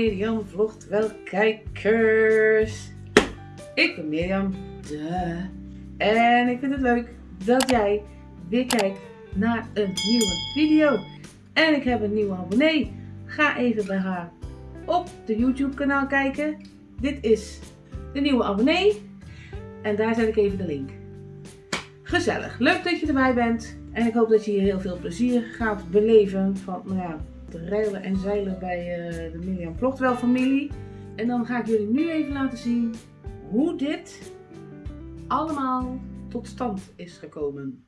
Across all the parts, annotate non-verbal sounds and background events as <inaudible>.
Mirjam vlogt wel kijkers. Ik ben Mirjam. Duh. En ik vind het leuk dat jij weer kijkt naar een nieuwe video. En ik heb een nieuwe abonnee. Ga even bij haar op de YouTube kanaal kijken. Dit is de nieuwe abonnee. En daar zet ik even de link. Gezellig. Leuk dat je erbij bent. En ik hoop dat je hier heel veel plezier gaat beleven van nou ja, de rijden en zeilen bij uh, de Mirjam Vlogtwel familie. En dan ga ik jullie nu even laten zien hoe dit allemaal tot stand is gekomen.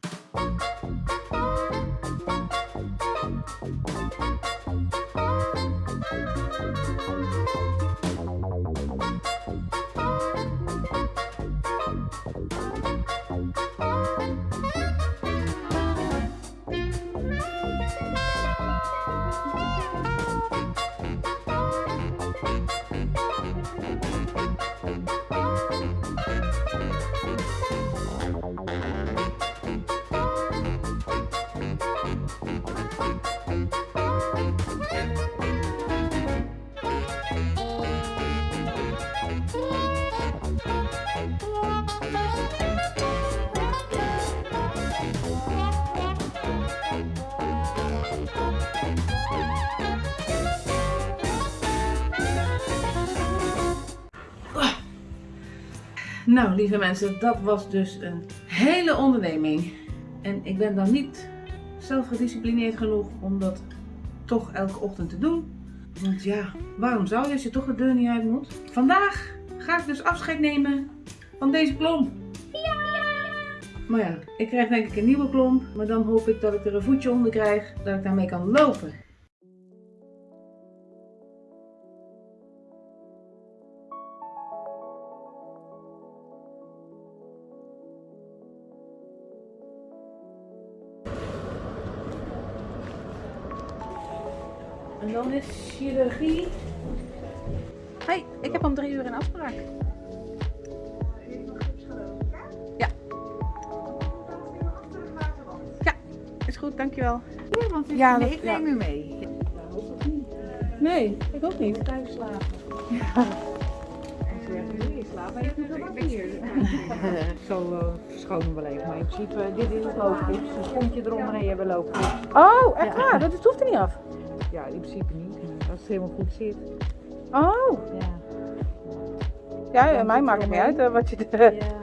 Nou, lieve mensen, dat was dus een hele onderneming. En ik ben dan niet zelfgedisciplineerd genoeg om dat toch elke ochtend te doen. Want ja, waarom zou je als je toch de deur niet uit moet? Vandaag ga ik dus afscheid nemen van deze klomp. Ja! Maar ja, ik krijg denk ik een nieuwe klomp. Maar dan hoop ik dat ik er een voetje onder krijg, dat ik daarmee kan lopen. En dan is chirurgie. Hey, ik heb om drie uur een afspraak. Ja. Ja, is goed, dankjewel. Ja, want ik, Ja, nee, dat- ik ja. neem u mee. Nee, ik ook niet. Thuis slapen. Ja. Ik slaap maar je wel wat hier. <laughs> Zo uh, verschonen wel even. Maar in principe, eh, dit is het loopgips. Een schoentje eronder en je hebt een loopgips. Oh, echt Ja. waar? Dat hoeft er niet af. Ja, in principe niet. Als het helemaal goed zit. Oh. Ja. Ja, ja mij maakt het niet uit wat je... ja.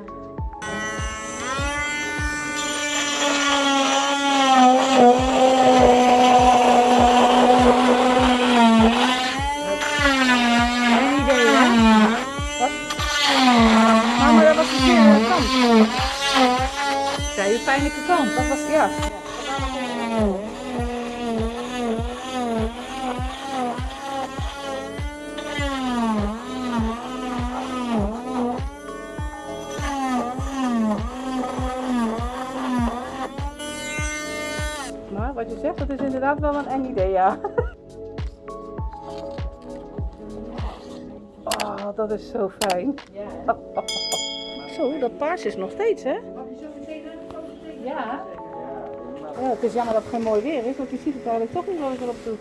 Zegt, dat is inderdaad wel een eng idee, ja. Oh, dat is zo fijn. Ja. Zo, dat paars is nog steeds, hè? Ja. Ja, het is jammer dat het geen mooi weer is, want je ziet het eigenlijk toch niet wat ik erop doe.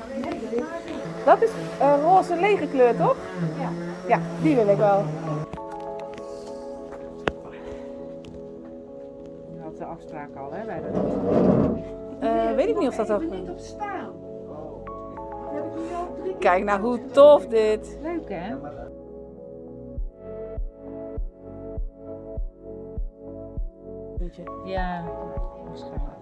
Dat is eh, roze lege kleur, toch? Ja. Ja, die wil ik wel. Je had de afspraak al, hè? Bij de... Weet ik niet of dat ook... niet op staan. Dat heb ik nu al drie keer Kijk nou hoe tof dit. Leuk, hè? Ja, waarschijnlijk.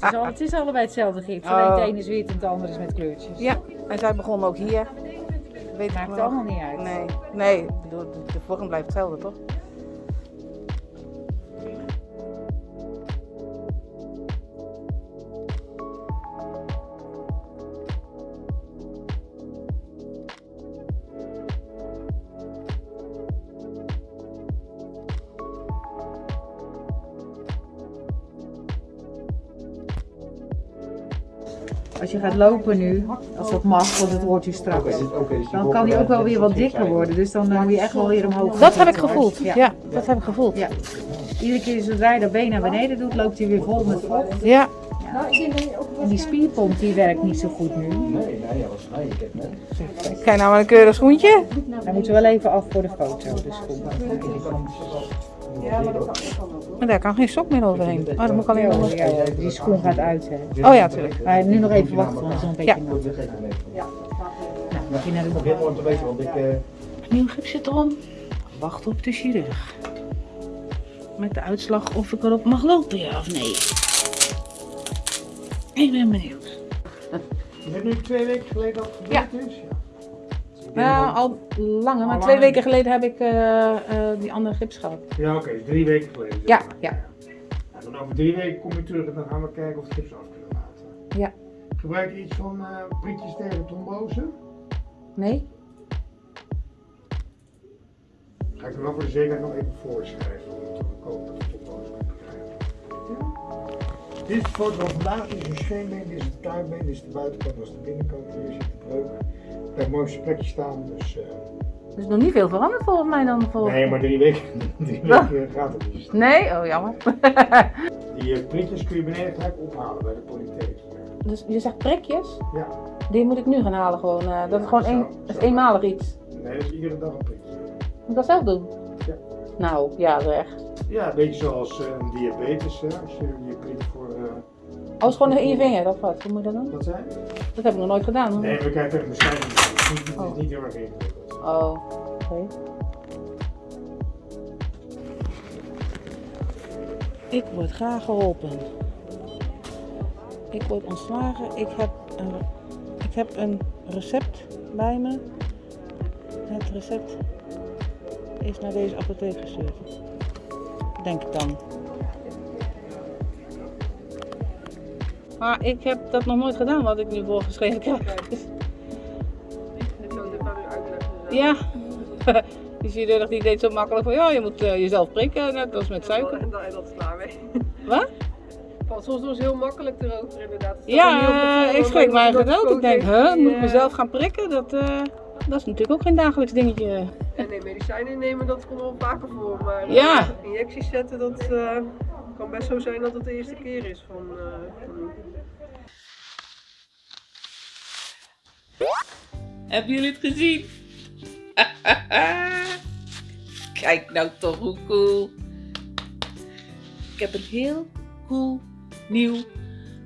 Het is, al, het is allebei hetzelfde gips. Alleen Oh. het ene is wit en het andere is met kleurtjes. Ja, en zij begon ook hier. Weet Maakt nog. allemaal niet uit. Nee, nee, de vorm blijft hetzelfde, toch? Als je gaat lopen nu, als dat mag, want het wordt je straks, dan kan hij ook wel weer wat dikker worden. Dus dan eh, moet je echt wel weer omhoog. Dat heb ik gevoeld. Ja. Ja, dat heb ik gevoeld. Ja. Iedere keer zodra je dat been naar beneden doet, loopt hij weer vol met vocht. Ja, En die spierpomp die werkt niet zo goed nu. Nee, nee, dat was nee. Kijk nou maar een keurig schoentje. Hij moet er wel even af voor de foto, de schoen. Maar daar kan geen sok meer overheen. Oh, dan moet ik alleen nog... Ja, ja, die schoen gaat uit, hè. Oh ja, tuurlijk. Maar nu nog even wachten, want het is een beetje Ja. nat. Nou, begin naar de te weten, want ik... eh, Nieuw gips zit erom. Wacht op de chirurg. Met de uitslag of ik erop mag lopen, ja of nee. Ik ben benieuwd. Is het nu twee weken geleden al gebeurd is? Ja. Nou, al langer, maar Al twee langer? weken geleden heb ik eh, eh, die andere gips gehad. Ja, oké, is drie weken geleden. Ja, maar. ja. En dan over drie weken kom je terug en dan gaan we kijken of het gips af kunnen laten. Ja. Gebruik je iets van eh prikjes tegen trombose? Nee? Ga ik er wel voor de zekerheid nog even voorschrijven om te voorkomen dat je trombose kunt krijgen. Ja. Dit de foto van vandaag, is een scheenbeen, dit is een tuinbeen, dit is de buitenkant, dat is de binnenkant, hier zit de breuk. Ik heb mooi op zijn plekje staan, dus... eh, Er is nog niet veel veranderd volgens mij dan. Voor... nee, maar drie weken, <laughs> drie weken gaat het niet. Nee? Oh, jammer. <laughs> Die eh, prikjes kun je beneden gelijk ophalen bij de polytheek. dus je zegt prikjes? Ja, Die moet ik nu gaan halen gewoon. eh, dat is gewoon één, dat is eenmalig iets. nee, dat is iedere dag een prikje. Moet ik dat zelf doen? Ja. Nou, ja zeg. Ja, een beetje zoals een diabetes, hè? als je je prik voor... eh Oh, is gewoon in je vinger, of wat? Hoe moet je dat doen? wat zijn? Dat heb ik nog nooit gedaan. hoor. Nee, we kijken even bescheiden. Oh. niet heel erg. Oh, oké. Ik word graag geholpen. Ik word ontslagen. Ik heb een, ik heb een recept bij me. Het recept is naar deze apotheek gestuurd. Denk ik dan. Maar ik heb dat nog nooit gedaan wat ik nu voorgeschreven krijg. Ik Ja. <laughs> Die chirurg die deed zo makkelijk van ja, je moet eh, jezelf prikken, net als met suiker. En dat is klaar mee. <laughs> Wat? Want soms doen ze heel makkelijk erover inderdaad. Het er niet Ja, het ik schrik maar eigenlijk ook. Ik denk, huh, moet ik die, mezelf gaan prikken? Dat, eh, dat is natuurlijk ook geen dagelijks dingetje. eh, En nee, medicijnen nemen, dat komt wel vaker voor. Maar eh, Ja. injecties zetten, dat eh, kan best zo zijn dat het de eerste keer is van, eh, van. Hebben jullie het gezien? <laughs> Kijk nou toch hoe cool. Ik heb een heel cool nieuw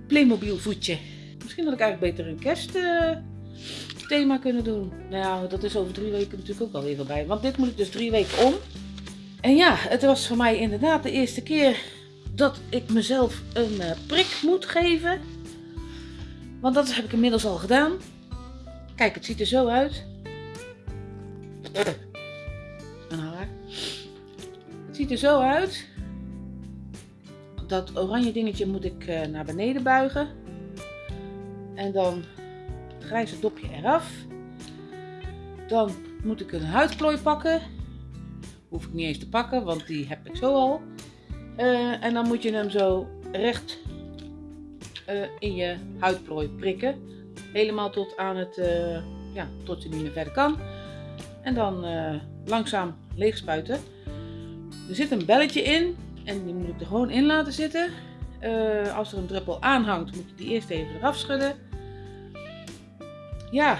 Playmobil voetje. Misschien had ik eigenlijk beter een kerstthema kunnen doen. Nou dat is over drie weken natuurlijk ook wel weer voorbij. Want dit moet ik dus drie weken om. En ja, het was voor mij inderdaad de eerste keer dat ik mezelf een eh, prik moet geven. Want dat heb ik inmiddels al gedaan. Kijk, het ziet er zo uit. Haar. Het ziet er zo uit. Dat oranje dingetje moet ik eh, naar beneden buigen. En dan het grijze dopje eraf. Dan moet ik een huidplooi pakken. Hoef ik niet eens te pakken, want die heb ik zo al. Eh, en dan moet je hem zo recht eh, in je huidplooi prikken. Helemaal tot aan het, ja, tot je niet meer verder kan. En dan eh, langzaam leeg spuiten. Er zit een belletje in en die moet ik er gewoon in laten zitten. Eh, als er een druppel aanhangt, moet je die eerst even eraf schudden. Ja,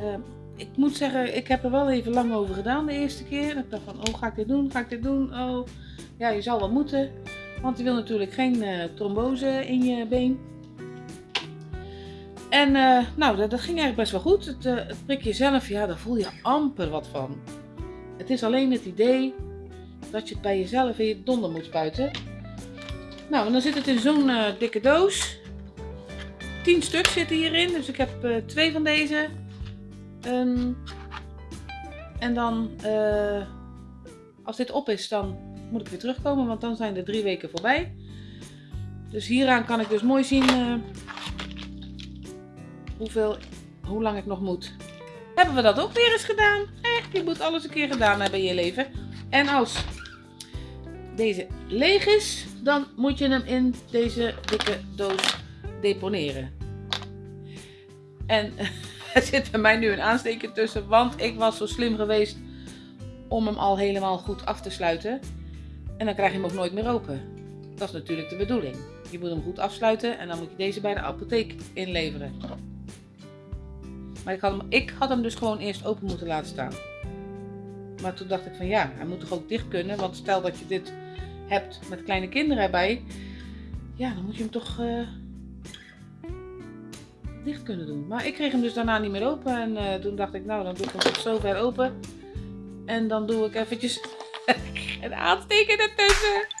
eh, ik moet zeggen, ik heb er wel even lang over gedaan de eerste keer. Ik dacht van, oh ga ik dit doen, ga ik dit doen? Oh, ja, je zal wel moeten. Want je wil natuurlijk geen trombose in je been. En eh, nou, dat, ging eigenlijk best wel goed. Het, eh, het prikje zelf, ja, daar voel je amper wat van. Het is alleen het idee dat je het bij jezelf in je donder moet spuiten. Nou, en dan zit het in zo'n eh, dikke doos. 10 stuk zitten hierin, dus ik heb twee van deze. Ehm, en dan, als dit op is, dan moet ik weer terugkomen, want dan zijn de drie weken voorbij. Dus hieraan kan ik dus mooi zien hoeveel, hoe lang ik nog moet. Hebben we dat ook weer eens gedaan? Echt, je moet alles een keer gedaan hebben in je leven. En als deze leeg is, dan moet je hem in deze dikke doos deponeren. En <laughs> er zit bij mij nu een aansteker tussen, want ik was zo slim geweest om hem al helemaal goed af te sluiten. En dan krijg je hem ook nooit meer open. Dat is natuurlijk de bedoeling. Je moet hem goed afsluiten en dan moet je deze bij de apotheek inleveren. Maar ik had, hem, ik had hem dus gewoon eerst open moeten laten staan. Maar toen dacht ik van ja, hij moet toch ook dicht kunnen. Want stel dat je dit hebt met kleine kinderen erbij. Ja, dan moet je hem toch eh, dicht kunnen doen. Maar ik kreeg hem dus daarna niet meer open. En eh, toen dacht ik nou, dan doe ik hem tot zover open. En dan doe ik eventjes <laughs> een aansteken ertussen.